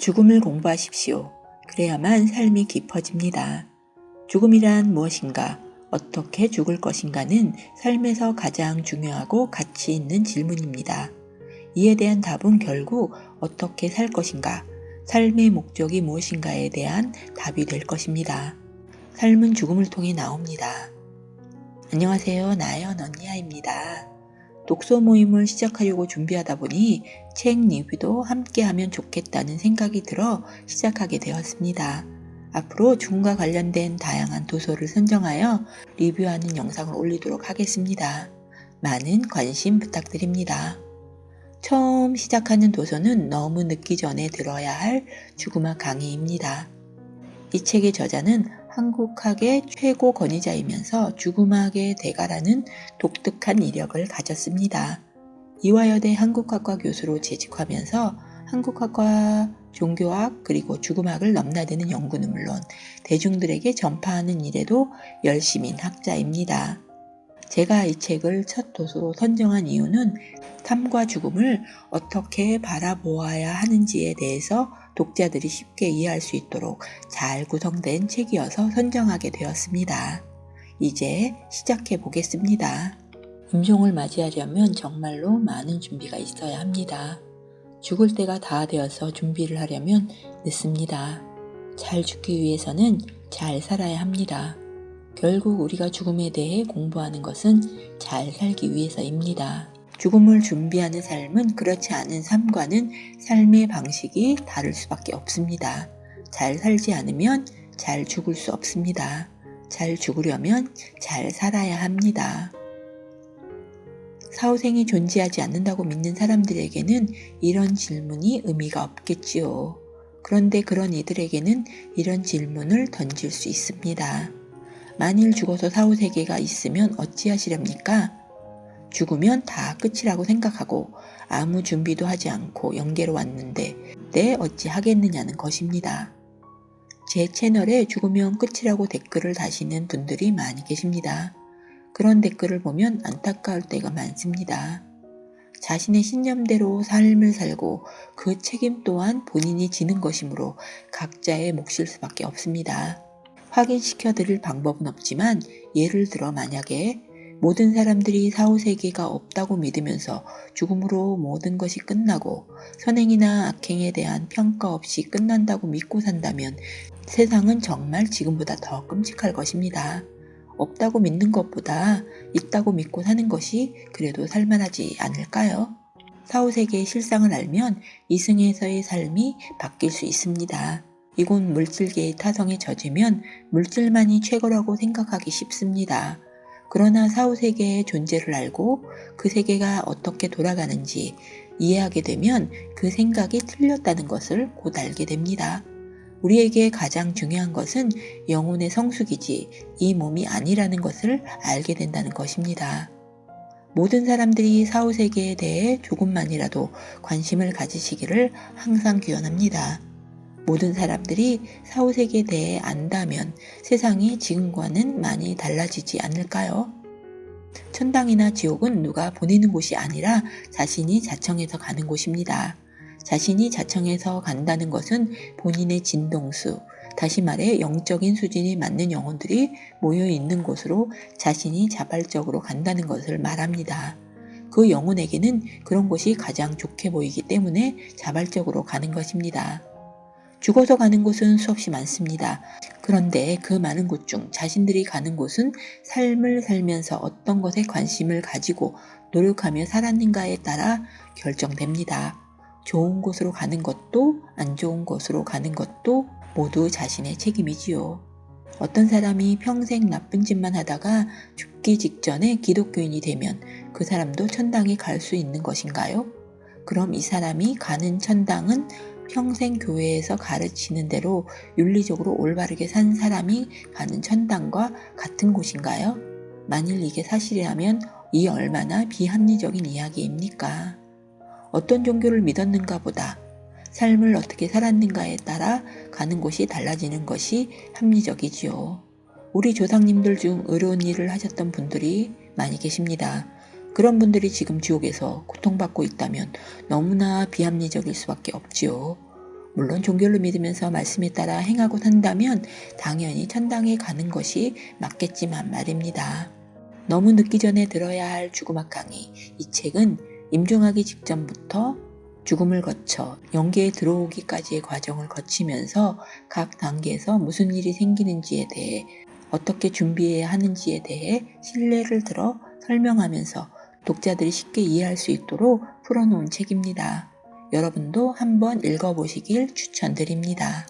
죽음을 공부하십시오. 그래야만 삶이 깊어집니다. 죽음이란 무엇인가? 어떻게 죽을 것인가는 삶에서 가장 중요하고 가치 있는 질문입니다. 이에 대한 답은 결국 어떻게 살 것인가, 삶의 목적이 무엇인가에 대한 답이 될 것입니다. 삶은 죽음을 통해 나옵니다. 안녕하세요. 나연 언니야입니다. 독서 모임을 시작하려고 준비하다 보니 책 리뷰도 함께 하면 좋겠다는 생각이 들어 시작하게 되었습니다. 앞으로 죽음과 관련된 다양한 도서를 선정하여 리뷰하는 영상을 올리도록 하겠습니다. 많은 관심 부탁드립니다. 처음 시작하는 도서는 너무 늦기 전에 들어야 할 죽음학 강의입니다. 이 책의 저자는 한국학의 최고 권위자이면서 죽음학의 대가라는 독특한 이력을 가졌습니다. 이화여대 한국학과 교수로 재직하면서 한국학과 종교학 그리고 죽음학을 넘나드는 연구는 물론 대중들에게 전파하는 일에도 열심인 학자입니다. 제가 이 책을 첫 도서로 선정한 이유는 삶과 죽음을 어떻게 바라보아야 하는지에 대해서 독자들이 쉽게 이해할 수 있도록 잘 구성된 책이어서 선정하게 되었습니다. 이제 시작해 보겠습니다. 임종을 맞이하려면 정말로 많은 준비가 있어야 합니다. 죽을 때가 다 되어서 준비를 하려면 늦습니다. 잘 죽기 위해서는 잘 살아야 합니다. 결국 우리가 죽음에 대해 공부하는 것은 잘 살기 위해서입니다. 죽음을 준비하는 삶은 그렇지 않은 삶과는 삶의 방식이 다를 수밖에 없습니다. 잘 살지 않으면 잘 죽을 수 없습니다. 잘 죽으려면 잘 살아야 합니다. 사후생이 존재하지 않는다고 믿는 사람들에게는 이런 질문이 의미가 없겠지요. 그런데 그런 이들에게는 이런 질문을 던질 수 있습니다. 만일 죽어서 사후세계가 있으면 어찌하시렵니까? 죽으면 다 끝이라고 생각하고 아무 준비도 하지 않고 연계로 왔는데 내 어찌 하겠느냐는 것입니다. 제 채널에 죽으면 끝이라고 댓글을 다시는 분들이 많이 계십니다. 그런 댓글을 보면 안타까울 때가 많습니다. 자신의 신념대로 삶을 살고 그 책임 또한 본인이 지는 것이므로 각자의 몫일 수밖에 없습니다. 확인시켜 드릴 방법은 없지만 예를 들어 만약에 모든 사람들이 사후세계가 없다고 믿으면서 죽음으로 모든 것이 끝나고 선행이나 악행에 대한 평가 없이 끝난다고 믿고 산다면 세상은 정말 지금보다 더 끔찍할 것입니다. 없다고 믿는 것보다 있다고 믿고 사는 것이 그래도 살만하지 않을까요? 사후세계의 실상을 알면 이승에서의 삶이 바뀔 수 있습니다. 이곳 물질계의 타성에 젖으면 물질만이 최고라고 생각하기 쉽습니다. 그러나 사후세계의 존재를 알고 그 세계가 어떻게 돌아가는지 이해하게 되면 그 생각이 틀렸다는 것을 곧 알게 됩니다. 우리에게 가장 중요한 것은 영혼의 성숙이지 이 몸이 아니라는 것을 알게 된다는 것입니다. 모든 사람들이 사후세계에 대해 조금만이라도 관심을 가지시기를 항상 기원합니다. 모든 사람들이 사후세계에 대해 안다면 세상이 지금과는 많이 달라지지 않을까요? 천당이나 지옥은 누가 보내는 곳이 아니라 자신이 자청해서 가는 곳입니다. 자신이 자청해서 간다는 것은 본인의 진동수, 다시 말해 영적인 수준이 맞는 영혼들이 모여 있는 곳으로 자신이 자발적으로 간다는 것을 말합니다. 그 영혼에게는 그런 곳이 가장 좋게 보이기 때문에 자발적으로 가는 것입니다. 죽어서 가는 곳은 수없이 많습니다. 그런데 그 많은 곳 중 자신들이 가는 곳은 삶을 살면서 어떤 것에 관심을 가지고 노력하며 살았는가에 따라 결정됩니다. 좋은 곳으로 가는 것도 안 좋은 곳으로 가는 것도 모두 자신의 책임이지요. 어떤 사람이 평생 나쁜 짓만 하다가 죽기 직전에 기독교인이 되면 그 사람도 천당에 갈 수 있는 것인가요? 그럼 이 사람이 가는 천당은 평생 교회에서 가르치는 대로 윤리적으로 올바르게 산 사람이 가는 천당과 같은 곳인가요? 만일 이게 사실이라면 이 얼마나 비합리적인 이야기입니까? 어떤 종교를 믿었는가 보다 삶을 어떻게 살았는가에 따라 가는 곳이 달라지는 것이 합리적이지요. 우리 조상님들 중 어려운 일을 하셨던 분들이 많이 계십니다. 그런 분들이 지금 지옥에서 고통받고 있다면 너무나 비합리적일 수밖에 없지요. 물론 종교를 믿으면서 말씀에 따라 행하고 산다면 당연히 천당에 가는 것이 맞겠지만 말입니다. 너무 늦기 전에 들어야 할 죽음학 강의. 이 책은 임종하기 직전부터 죽음을 거쳐 영계에 들어오기까지의 과정을 거치면서 각 단계에서 무슨 일이 생기는지에 대해 어떻게 준비해야 하는지에 대해 신뢰를 들어 설명하면서 독자들이 쉽게 이해할 수 있도록 풀어놓은 책입니다. 여러분도 한번 읽어보시길 추천드립니다.